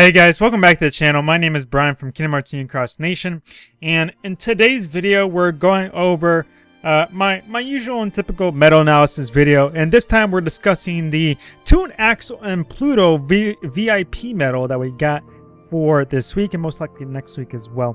Hey guys, welcome back to the channel. My name is Brian from Kingdom Hearts Union Cross Nation, and in today's video, we're going over uh, my, my usual and typical medal analysis video, and this time we're discussing the Toon Axel and Pluto v VIP medal that we got for this week, and most likely next week as well.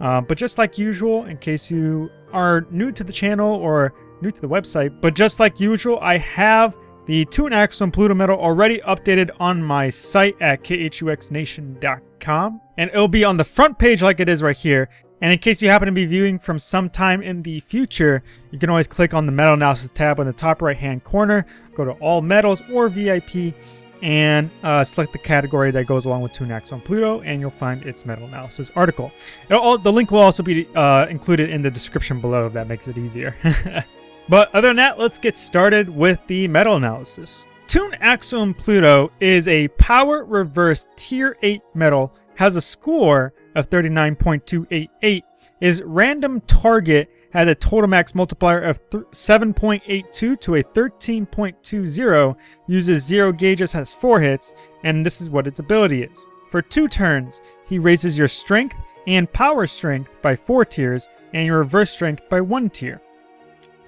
Uh, but just like usual, in case you are new to the channel or new to the website, but just like usual, I have the Axel and Pluto Medal already updated on my site at khuxnation.com. And it'll be on the front page like it is right here. And in case you happen to be viewing from some time in the future, you can always click on the medal analysis tab in the top right hand corner, go to all medals or VIP, and uh, select the category that goes along with Axel and Pluto, and you'll find its medal analysis article. All, the link will also be uh, included in the description below if that makes it easier. But other than that, let's get started with the medal analysis. Toon Axel Pluto is a power reverse tier 8 medal, has a score of 39.288, is random target, has a total max multiplier of 7.82 to a 13.20, uses 0 gauges, has 4 hits, and this is what its ability is. For 2 turns, he raises your strength and power strength by 4 tiers, and your reverse strength by 1 tier.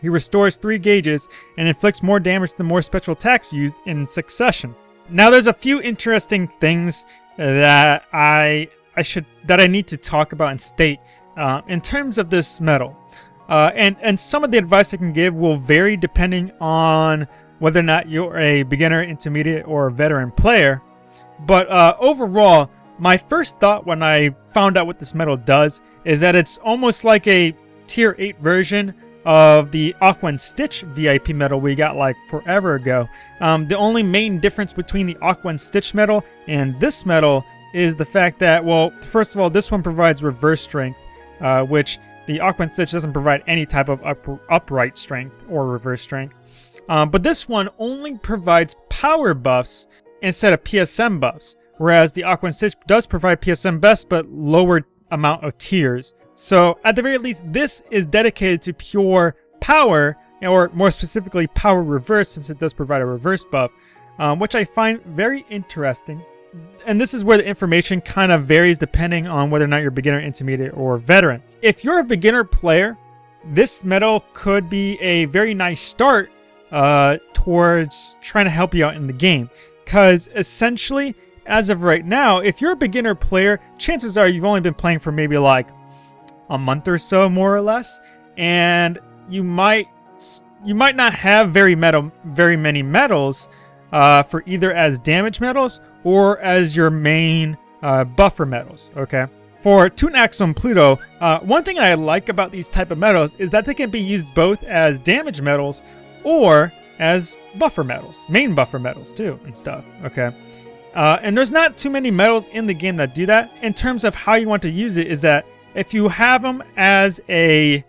He restores 3 gauges and inflicts more damage than more special attacks used in succession. Now there's a few interesting things that I I should that I need to talk about and state uh, in terms of this medal. Uh, and, and some of the advice I can give will vary depending on whether or not you're a beginner, intermediate, or veteran player. But uh, overall, my first thought when I found out what this medal does is that it's almost like a tier 8 version of the Aqua and Stitch VIP medal we got like forever ago. Um, the only main difference between the Aqua and Stitch medal and this medal is the fact that, well, first of all, this one provides reverse strength, uh, which the Aqua and Stitch doesn't provide any type of up upright strength or reverse strength. Um, but this one only provides power buffs instead of PSM buffs, whereas the Aqua and Stitch does provide PSM buffs but lower amount of tiers. So at the very least, this is dedicated to pure power, or more specifically power reverse since it does provide a reverse buff, um, which I find very interesting. And this is where the information kind of varies depending on whether or not you're beginner, intermediate, or veteran. If you're a beginner player, this medal could be a very nice start uh, towards trying to help you out in the game. Because essentially, as of right now, if you're a beginner player, chances are you've only been playing for maybe like a month or so, more or less, and you might you might not have very metal very many medals uh, for either as damage medals or as your main uh, buffer medals. Okay. For Toon and Pluto, uh, one thing I like about these type of medals is that they can be used both as damage medals or as buffer medals, main buffer medals too and stuff, okay? Uh, and there's not too many medals in the game that do that. In terms of how you want to use it is that if you have them as a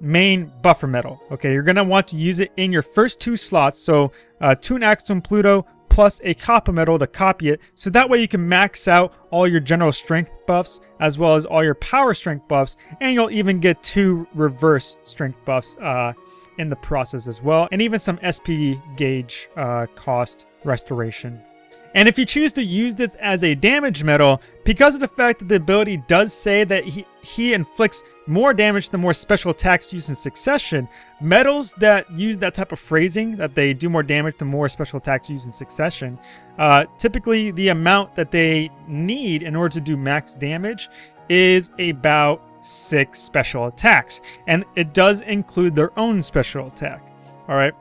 main buffer medal, okay, you're going to want to use it in your first two slots. So uh, Toon Axel Pluto plus a copper medal to copy it. So that way you can max out all your general strength buffs as well as all your power strength buffs. And you'll even get two reverse strength buffs uh, in the process as well. And even some SP gauge uh, cost restoration and if you choose to use this as a damage medal, because of the fact that the ability does say that he, he inflicts more damage the more special attacks used in succession, medals that use that type of phrasing, that they do more damage the more special attacks used in succession, uh, typically the amount that they need in order to do max damage is about six special attacks. And it does include their own special attack. Alright?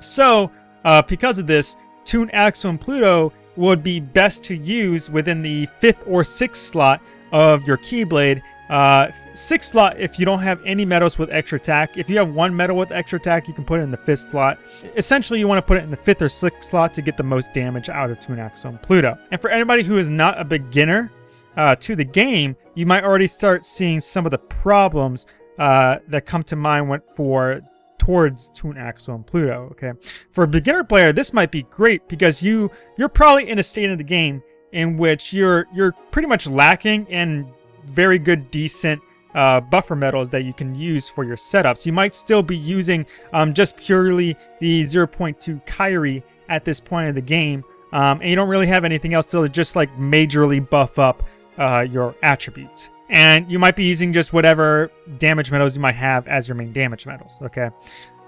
So, uh, because of this, Toon Axel and Pluto would be best to use within the 5th or 6th slot of your Keyblade. Uh, 6th slot if you don't have any medals with extra attack. If you have one medal with extra attack, you can put it in the 5th slot. Essentially, you want to put it in the 5th or 6th slot to get the most damage out of Toon Axel and Pluto. And for anybody who is not a beginner uh, to the game, you might already start seeing some of the problems uh, that come to mind when for towards Toon Axel and Pluto, okay? For a beginner player, this might be great because you, you're probably in a state of the game in which you're, you're pretty much lacking in very good, decent uh, buffer medals that you can use for your setups. You might still be using um, just purely the 0.2 Kairi at this point of the game, Um, and you don't really have anything else to just like majorly buff up uh, your attributes. And you might be using just whatever damage medals you might have as your main damage medals, okay?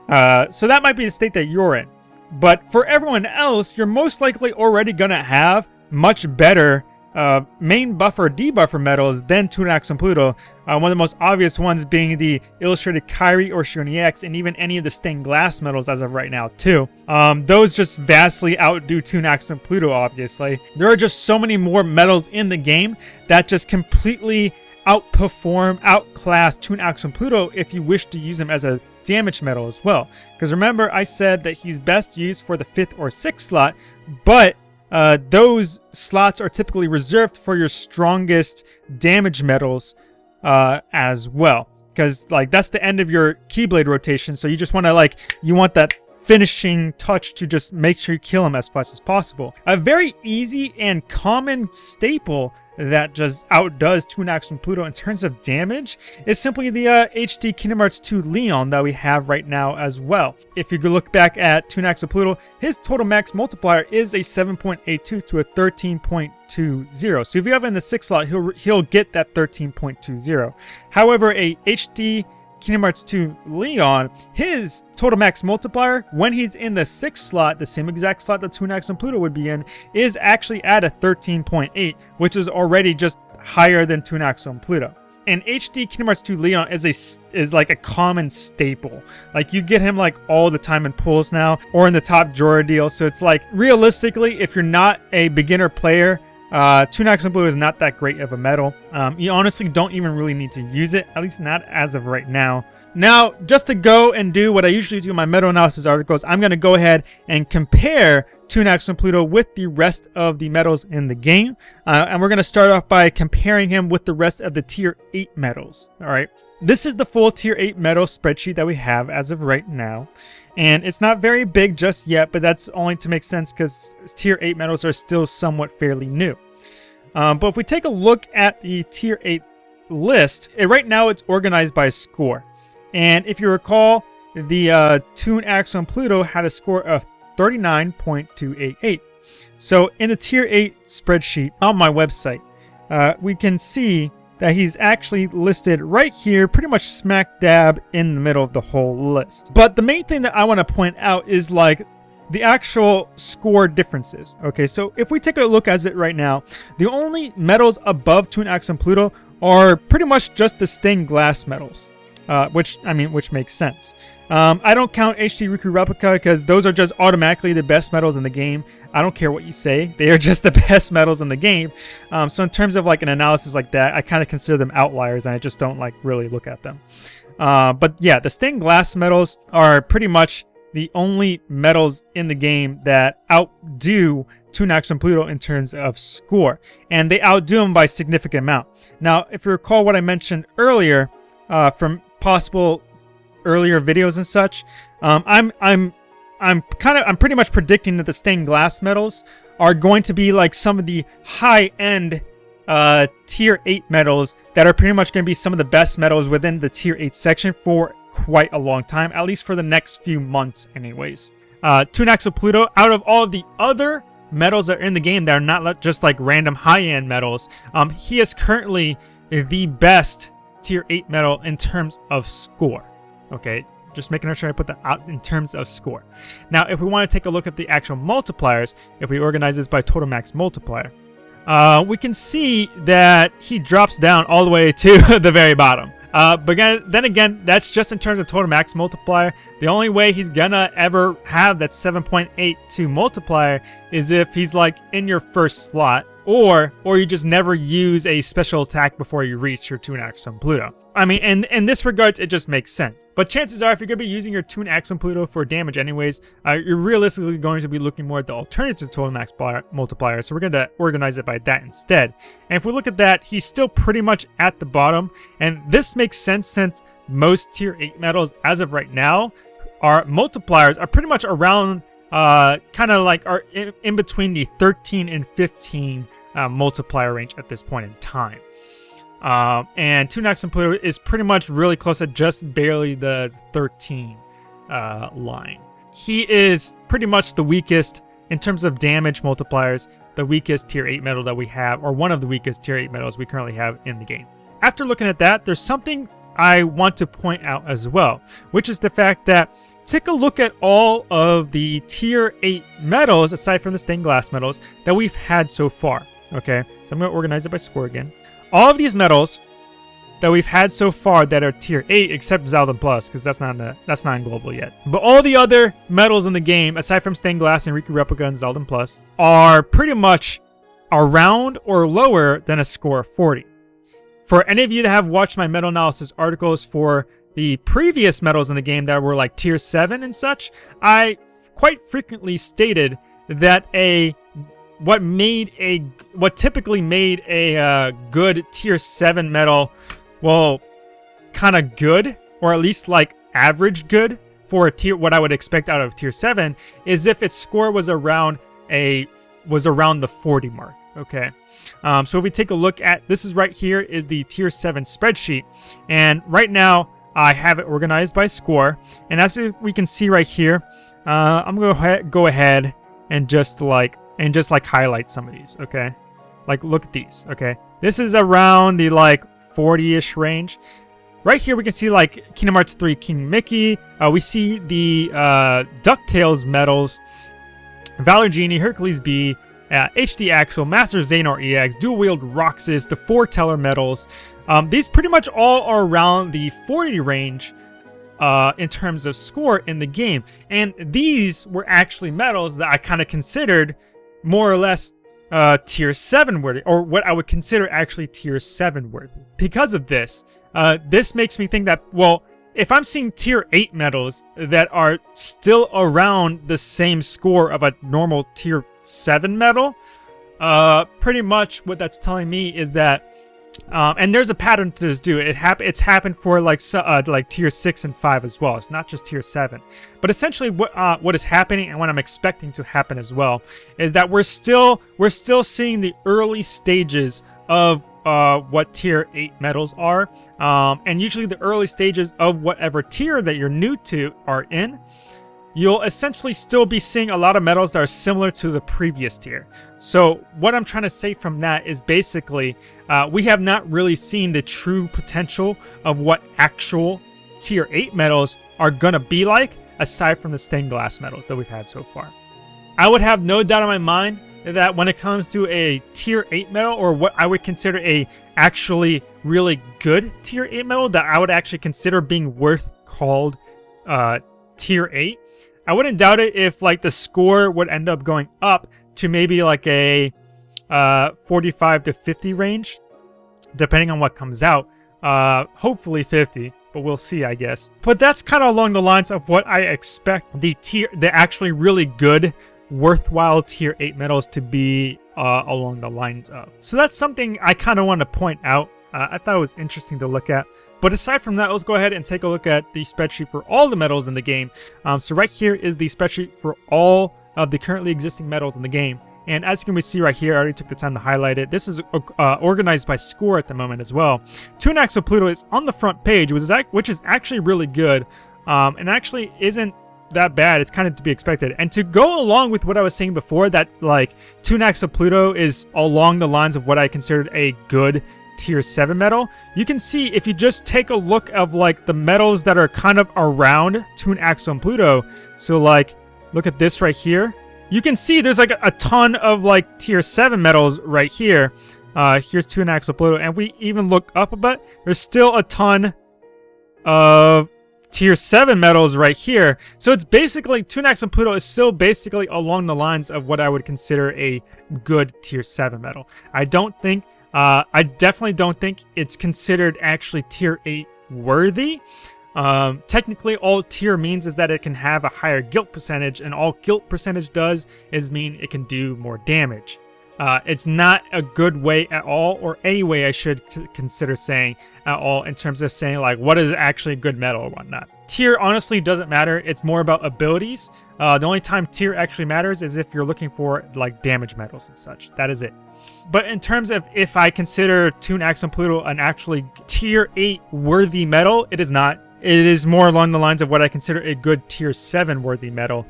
Uh, so that might be the state that you're in. But for everyone else, you're most likely already going to have much better uh, main buffer debuffer medals than Tunax and Pluto. Uh, one of the most obvious ones being the Illustrated Kairi or Shioni X, and even any of the stained glass medals as of right now too. Um, those just vastly outdo Tunax and Pluto, obviously. There are just so many more medals in the game that just completely outperform, outclass Tunax and Pluto if you wish to use him as a damage medal as well. Because remember, I said that he's best used for the 5th or 6th slot, but uh, those slots are typically reserved for your strongest damage medals uh, as well. Because like that's the end of your Keyblade rotation, so you just want to like you want that finishing touch to just make sure you kill him as fast as possible. A very easy and common staple that just outdoes Tunax from Pluto in terms of damage is simply the uh, HD Kingdom Hearts 2 Leon that we have right now as well. If you look back at Tunax and Pluto, his total max multiplier is a 7.82 to a 13.20. So if you have in the 6 slot, he'll, he'll get that 13.20. However, a HD Kingdom Hearts 2 Leon, his total max multiplier, when he's in the 6th slot, the same exact slot that Tunax and Pluto would be in, is actually at a 13.8, which is already just higher than Tunax and Pluto. And HD Kingdom Hearts 2 Leon is a is like a common staple. Like you get him like all the time in pulls now, or in the top drawer deal. So it's like realistically, if you're not a beginner player uh, Tunax and Blue is not that great of a medal. Um, you honestly don't even really need to use it, at least not as of right now. Now, just to go and do what I usually do in my medal analysis articles, I'm going to go ahead and compare Tunax and Pluto with the rest of the medals in the game. Uh, and we're going to start off by comparing him with the rest of the Tier 8 medals. Alright, this is the full Tier 8 medal spreadsheet that we have as of right now. And it's not very big just yet, but that's only to make sense because Tier 8 medals are still somewhat fairly new. Um, but if we take a look at the Tier 8 list, it, right now it's organized by score. And if you recall, the uh, Toon Axon Pluto had a score of 39.288. So in the Tier 8 spreadsheet on my website, uh, we can see that he's actually listed right here, pretty much smack dab in the middle of the whole list. But the main thing that I want to point out is like the actual score differences. Okay, so if we take a look at it right now, the only medals above Toon Axe and Pluto are pretty much just the stained glass medals. Uh, which, I mean, which makes sense. Um, I don't count HD Riku Replica because those are just automatically the best medals in the game. I don't care what you say. They are just the best medals in the game. Um, so in terms of like an analysis like that, I kind of consider them outliers and I just don't like really look at them. Uh, but yeah, the stained glass medals are pretty much the only medals in the game that outdo Tunax and Pluto in terms of score. And they outdo them by significant amount. Now, if you recall what I mentioned earlier uh, from possible earlier videos and such. Um, I'm I'm I'm kind of I'm pretty much predicting that the stained glass medals are going to be like some of the high end uh, tier 8 medals that are pretty much going to be some of the best medals within the tier 8 section for quite a long time, at least for the next few months anyways. Uh, Tunax of Pluto, out of all of the other medals that are in the game that are not just like random high-end medals, um, he is currently the best tier 8 medal in terms of score. Okay, just making sure I put that out in terms of score. Now, if we want to take a look at the actual multipliers, if we organize this by total max multiplier, uh, we can see that he drops down all the way to the very bottom. Uh, but again, then again, that's just in terms of total max multiplier. The only way he's gonna ever have that 7.82 multiplier is if he's like in your first slot or or you just never use a special attack before you reach your Toon Axe on Pluto. I mean, in, in this regards, it just makes sense. But chances are, if you're going to be using your Toon Axe on Pluto for damage anyways, uh, you're realistically going to be looking more at the alternative total max multiplier, so we're going to organize it by that instead. And if we look at that, he's still pretty much at the bottom, and this makes sense since most Tier 8 medals, as of right now, our multipliers are pretty much around, uh, kind of like, are in, in between the 13 and 15 uh, multiplier range at this point in time. Um, and Tunax and Pluto is pretty much really close to just barely the 13 uh, line. He is pretty much the weakest in terms of damage multipliers, the weakest tier 8 medal that we have, or one of the weakest tier 8 medals we currently have in the game. After looking at that, there's something I want to point out as well, which is the fact that take a look at all of the tier 8 medals, aside from the stained glass medals, that we've had so far. Okay, so I'm going to organize it by score again. All of these medals that we've had so far that are tier 8 except Xaldin Plus because that's not that's not in global yet. But all the other medals in the game aside from Stained Glass and Riku Replica and Xaldin Plus are pretty much around or lower than a score of 40. For any of you that have watched my medal analysis articles for the previous medals in the game that were like tier 7 and such, I quite frequently stated that a what made a what typically made a uh, good tier 7 medal well, kind of good, or at least like average good for a tier, what I would expect out of tier 7, is if its score was around a was around the 40 mark. Okay, um, so if we take a look at this is right here is the tier 7 spreadsheet, and right now I have it organized by score, and as we can see right here, uh, I'm gonna go ahead and just like and just like highlight some of these. Okay, like look at these. Okay, this is around the like 40-ish range. Right here, we can see like Kingdom Hearts 3 King Mickey. Uh, we see the uh, DuckTales medals, Valor Genie, Hercules B, uh, HD Axel, Master Xehanort EX, Dual Wield Roxas, the Foreteller medals. Um, these pretty much all are around the 40 range uh, in terms of score in the game. And these were actually medals that I kind of considered more or less uh, tier 7 worthy, or what I would consider actually tier 7 worthy. Because of this, uh, this makes me think that, well, if I'm seeing tier 8 medals that are still around the same score of a normal tier 7 medal, uh, pretty much what that's telling me is that um, and there's a pattern to this too. It hap it's happened for like uh, like tier six and five as well. It's not just tier seven. But essentially, what uh, what is happening and what I'm expecting to happen as well is that we're still we're still seeing the early stages of uh, what tier 8 medals are. Um, and usually the early stages of whatever tier that you're new to are in you'll essentially still be seeing a lot of medals that are similar to the previous tier. So what I'm trying to say from that is basically uh, we have not really seen the true potential of what actual tier 8 medals are going to be like aside from the stained glass medals that we've had so far. I would have no doubt in my mind that when it comes to a tier 8 medal or what I would consider a actually really good tier 8 medal that I would actually consider being worth called uh, tier 8 I wouldn't doubt it if like the score would end up going up to maybe like a uh, 45 to 50 range, depending on what comes out. Uh, hopefully 50, but we'll see, I guess. But that's kind of along the lines of what I expect the tier, the actually really good, worthwhile tier 8 medals to be uh, along the lines of. So that's something I kind of want to point out. Uh, I thought it was interesting to look at. But aside from that, let's go ahead and take a look at the spreadsheet for all the medals in the game. Um, so right here is the spreadsheet for all of the currently existing medals in the game. And as you can see right here, I already took the time to highlight it. This is uh, organized by score at the moment as well. Toon Axel Pluto is on the front page, which is, which is actually really good. Um, and actually isn't that bad. It's kind of to be expected. And to go along with what I was saying before, that like Toon Axel Pluto is along the lines of what I considered a good tier 7 medal, you can see if you just take a look of like the medals that are kind of around Toon Axel and Pluto. So like, look at this right here. You can see there's like a, ton of like tier 7 medals right here. Uh, here's Toon Axel Pluto. And we even look up a bit, there's still a ton of tier 7 medals right here. So it's basically, Toon Axel and Pluto is still basically along the lines of what I would consider a good tier 7 medal. I don't think uh, I definitely don't think it's considered actually tier 8 worthy. Um, technically, all tier means is that it can have a higher guilt percentage, and all guilt percentage does is mean it can do more damage. Uh, it's not a good way at all, or any way I should consider saying at all in terms of saying like what is actually a good medal or whatnot. Tier honestly doesn't matter. It's more about abilities. Uh, the only time tier actually matters is if you're looking for like damage medals and such. That is it. But in terms of if I consider Toon Axel and Pluto an actually tier 8 worthy medal, it is not. It is more along the lines of what I consider a good tier 7 worthy medal.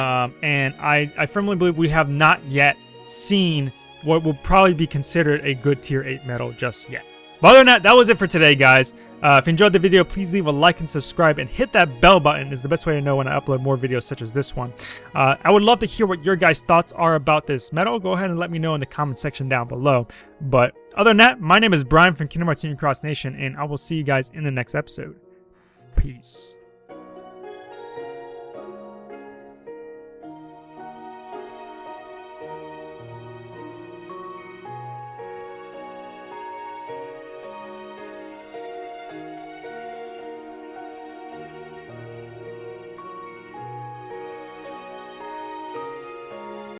Um, and I, I firmly believe we have not yet seen what will probably be considered a good tier 8 medal just yet. But other than that, that was it for today, guys. Uh, if you enjoyed the video, please leave a like and subscribe and hit that bell button is the best way to know when I upload more videos such as this one. Uh, I would love to hear what your guys' thoughts are about this medal. Go ahead and let me know in the comment section down below. But other than that, my name is Brian from Kingdom Hearts Union Cross Nation, and I will see you guys in the next episode. Peace.